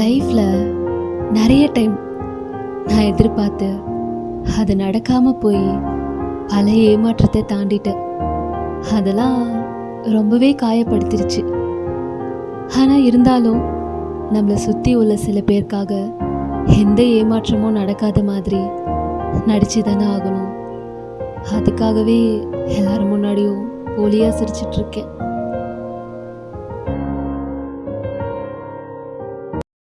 லைஃப்பில் நிறைய டைம் நான் எதிர்பார்த்து அது நடக்காமல் போய் பல ஏமாற்றத்தை தாண்டிட்டேன். அதெல்லாம் ரொம்பவே காயப்படுத்திருச்சு. ஆனால் இருந்தாலும் நம்மளை சுற்றி உள்ள சில பேருக்காக எந்த ஏமாற்றமும் நடக்காத மாதிரி நடிச்சு தானே ஆகணும். அதுக்காகவே எல்லாரும் முன்னாடியும் போலியாக சிரிச்சிட்ருக்கேன்